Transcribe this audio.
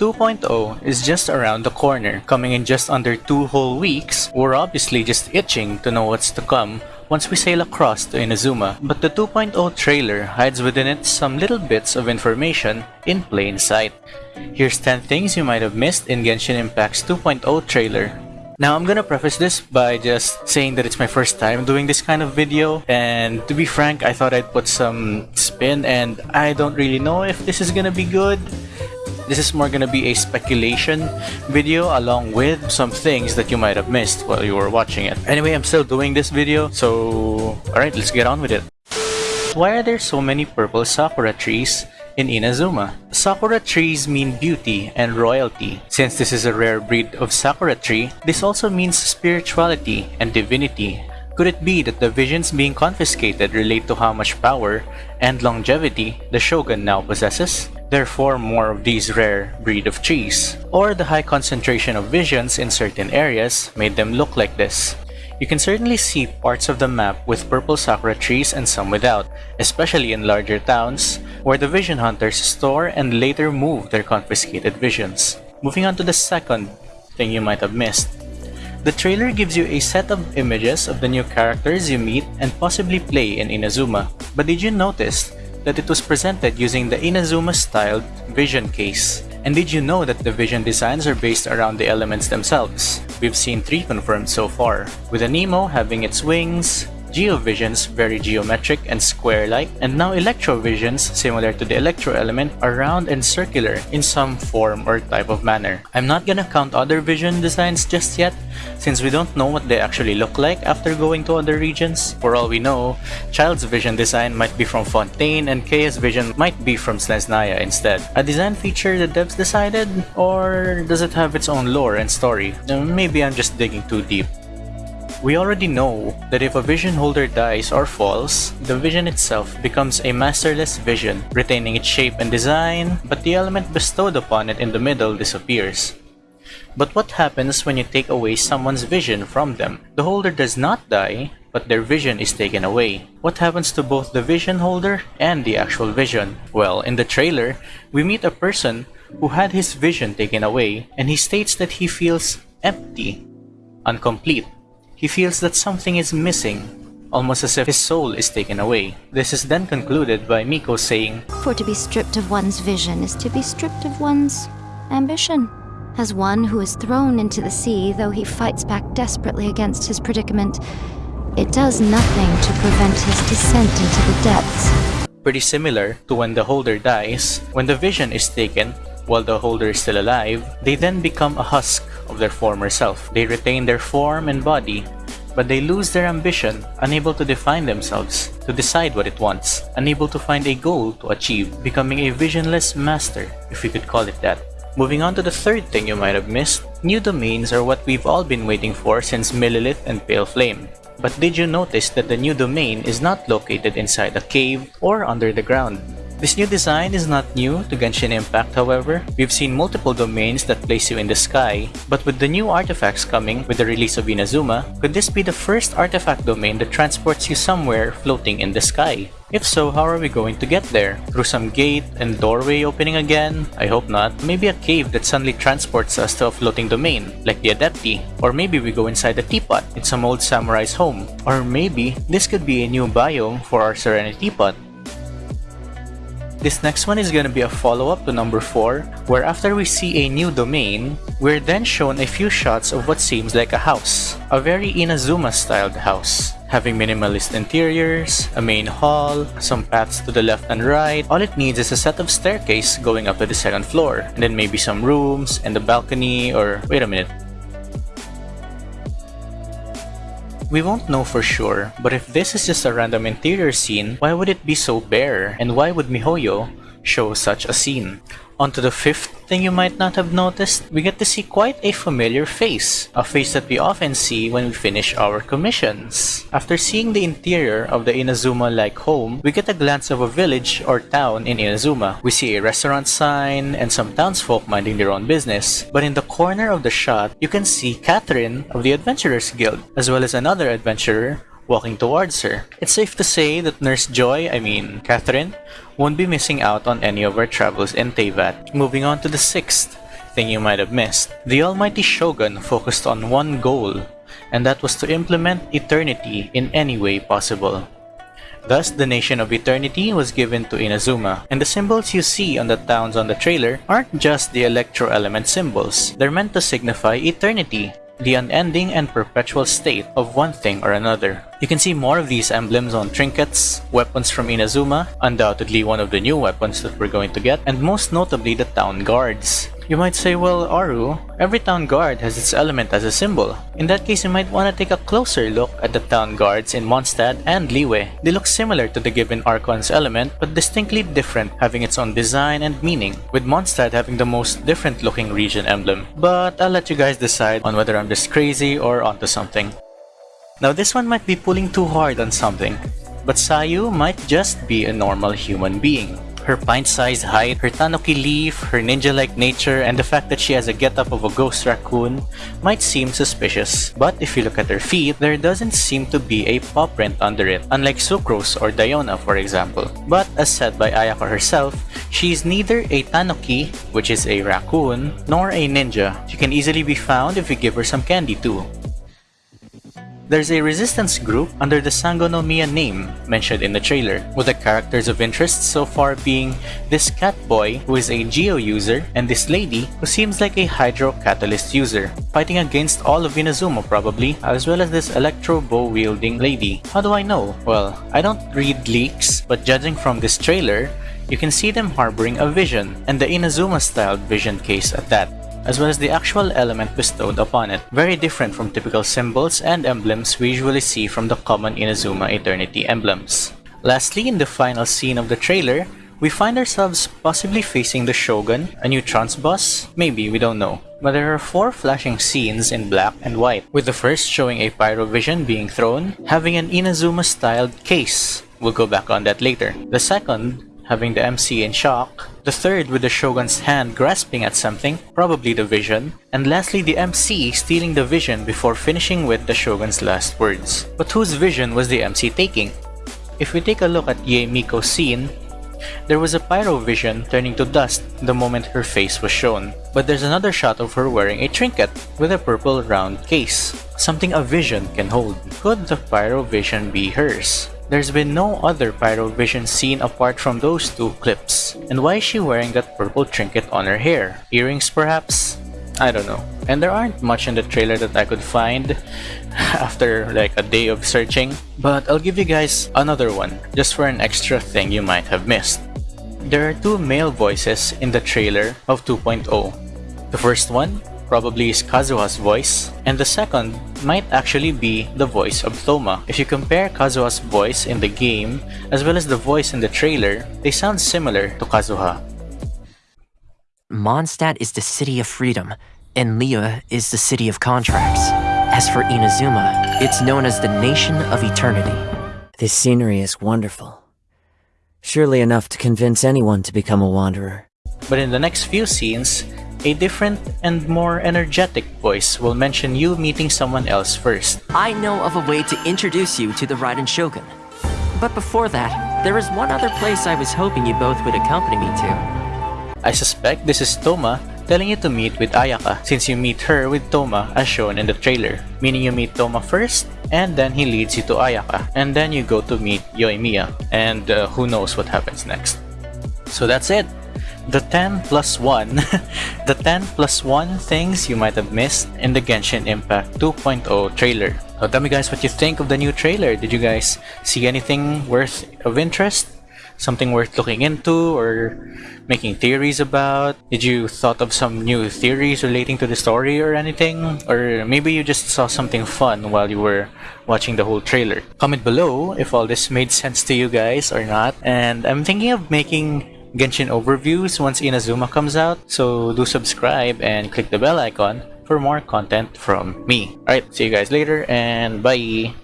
2.0 is just around the corner, coming in just under two whole weeks. We're obviously just itching to know what's to come once we sail across to Inazuma, but the 2.0 trailer hides within it some little bits of information in plain sight. Here's 10 things you might have missed in Genshin Impact's 2.0 trailer. Now I'm gonna preface this by just saying that it's my first time doing this kind of video and to be frank I thought I'd put some spin and I don't really know if this is gonna be good this is more gonna be a speculation video along with some things that you might have missed while you were watching it. Anyway, I'm still doing this video, so alright, let's get on with it. Why are there so many purple sakura trees in Inazuma? Sakura trees mean beauty and royalty. Since this is a rare breed of sakura tree, this also means spirituality and divinity. Could it be that the visions being confiscated relate to how much power and longevity the shogun now possesses? Therefore more of these rare breed of trees. Or the high concentration of visions in certain areas made them look like this. You can certainly see parts of the map with purple sakura trees and some without, especially in larger towns, where the vision hunters store and later move their confiscated visions. Moving on to the second thing you might have missed. The trailer gives you a set of images of the new characters you meet and possibly play in Inazuma, but did you notice that it was presented using the Inazuma-styled vision case. And did you know that the vision designs are based around the elements themselves? We've seen three confirmed so far, with Anemo having its wings, Geovisions very geometric and square-like, and now Electrovisions similar to the Electro element are round and circular in some form or type of manner. I'm not gonna count other vision designs just yet, since we don't know what they actually look like after going to other regions. For all we know, Childe's vision design might be from Fontaine and Kaeya's vision might be from Snezhnaya instead. A design feature the devs decided? Or does it have its own lore and story? Uh, maybe I'm just digging too deep. We already know that if a vision holder dies or falls, the vision itself becomes a masterless vision, retaining its shape and design, but the element bestowed upon it in the middle disappears. But what happens when you take away someone's vision from them? The holder does not die, but their vision is taken away. What happens to both the vision holder and the actual vision? Well, in the trailer, we meet a person who had his vision taken away, and he states that he feels empty, incomplete, he feels that something is missing, almost as if his soul is taken away. This is then concluded by Miko saying, For to be stripped of one's vision is to be stripped of one's ambition. As one who is thrown into the sea, though he fights back desperately against his predicament, it does nothing to prevent his descent into the depths. Pretty similar to when the holder dies, when the vision is taken, while the holder is still alive, they then become a husk their former self. They retain their form and body, but they lose their ambition, unable to define themselves, to decide what it wants, unable to find a goal to achieve, becoming a visionless master, if we could call it that. Moving on to the third thing you might have missed, new domains are what we've all been waiting for since Millelith and Pale Flame. But did you notice that the new domain is not located inside a cave or under the ground? This new design is not new to Genshin Impact however. We've seen multiple domains that place you in the sky, but with the new artifacts coming with the release of Inazuma, could this be the first artifact domain that transports you somewhere floating in the sky? If so, how are we going to get there? Through some gate and doorway opening again? I hope not. Maybe a cave that suddenly transports us to a floating domain, like the Adepti. Or maybe we go inside a teapot in some old samurai's home. Or maybe this could be a new biome for our Serenitea Pot. This next one is gonna be a follow-up to number 4, where after we see a new domain, we're then shown a few shots of what seems like a house. A very Inazuma-styled house. Having minimalist interiors, a main hall, some paths to the left and right, all it needs is a set of staircase going up to the second floor, and then maybe some rooms, and a balcony, or wait a minute, We won't know for sure, but if this is just a random interior scene, why would it be so bare? And why would MiHoYo show such a scene? On to the fifth thing you might not have noticed, we get to see quite a familiar face, a face that we often see when we finish our commissions. After seeing the interior of the Inazuma-like home, we get a glance of a village or town in Inazuma. We see a restaurant sign and some townsfolk minding their own business, but in the corner of the shot, you can see Catherine of the Adventurers Guild, as well as another adventurer walking towards her. It's safe to say that Nurse Joy, I mean Catherine, won't be missing out on any of our travels in Teyvat. Moving on to the sixth. thing you might have missed. The almighty Shogun focused on one goal, and that was to implement eternity in any way possible. Thus, the Nation of Eternity was given to Inazuma, and the symbols you see on the towns on the trailer aren't just the electro element symbols, they're meant to signify eternity, the unending and perpetual state of one thing or another. You can see more of these emblems on trinkets, weapons from Inazuma, undoubtedly one of the new weapons that we're going to get, and most notably the town guards. You might say, well, Aru, every town guard has its element as a symbol. In that case, you might want to take a closer look at the town guards in Mondstadt and Liyue. They look similar to the given Archon's element, but distinctly different, having its own design and meaning, with Mondstadt having the most different looking region emblem. But I'll let you guys decide on whether I'm just crazy or onto something. Now this one might be pulling too hard on something, but Sayu might just be a normal human being. Her pint-sized height, her tanuki leaf, her ninja-like nature, and the fact that she has a getup of a ghost raccoon might seem suspicious. But if you look at her feet, there doesn't seem to be a paw print under it, unlike Sucrose or Diona for example. But as said by Ayaka herself, she is neither a tanuki, which is a raccoon, nor a ninja. She can easily be found if you give her some candy too. There's a resistance group under the Sangonomiya name mentioned in the trailer, with the characters of interest so far being this cat boy who is a Geo user and this lady who seems like a Hydro Catalyst user, fighting against all of Inazuma probably, as well as this Electro Bow wielding lady. How do I know? Well, I don't read leaks, but judging from this trailer, you can see them harboring a vision, and the Inazuma styled vision case at that as well as the actual element bestowed upon it, very different from typical symbols and emblems we usually see from the common Inazuma Eternity emblems. Lastly, in the final scene of the trailer, we find ourselves possibly facing the Shogun, a new Trounce boss? Maybe, we don't know. But there are four flashing scenes in black and white, with the first showing a Pyrovision being thrown, having an Inazuma-styled case. We'll go back on that later. The second having the MC in shock, the third with the Shogun's hand grasping at something, probably the vision, and lastly the MC stealing the vision before finishing with the Shogun's last words. But whose vision was the MC taking? If we take a look at Yae Miko's scene, there was a pyro vision turning to dust the moment her face was shown. But there's another shot of her wearing a trinket with a purple round case, something a vision can hold. Could the pyro vision be hers? There's been no other Pyrovision seen apart from those two clips. And why is she wearing that purple trinket on her hair? Earrings perhaps? I don't know. And there aren't much in the trailer that I could find after like a day of searching. But I'll give you guys another one, just for an extra thing you might have missed. There are two male voices in the trailer of 2.0. The first one probably is Kazuha's voice, and the second might actually be the voice of Thoma. If you compare Kazuha's voice in the game as well as the voice in the trailer, they sound similar to Kazuha. Mondstadt is the city of freedom, and Liyue is the city of contracts. As for Inazuma, it's known as the Nation of Eternity. This scenery is wonderful. Surely enough to convince anyone to become a wanderer. But in the next few scenes, a different and more energetic voice will mention you meeting someone else first. I know of a way to introduce you to the Raiden Shogun. But before that, there is one other place I was hoping you both would accompany me to. I suspect this is Thoma telling you to meet with Ayaka since you meet her with Thoma as shown in the trailer, meaning you meet Thoma first and then he leads you to Ayaka and then you go to meet Yoimiya and uh, who knows what happens next. So that's it the 10 plus 1, the 10 plus 1 things you might have missed in the Genshin Impact 2.0 trailer. So tell me guys what you think of the new trailer. Did you guys see anything worth of interest? Something worth looking into or making theories about? Did you thought of some new theories relating to the story or anything? Or maybe you just saw something fun while you were watching the whole trailer. Comment below if all this made sense to you guys or not. And I'm thinking of making Genshin overviews once Inazuma comes out, so do subscribe and click the bell icon for more content from me. Alright, see you guys later and bye!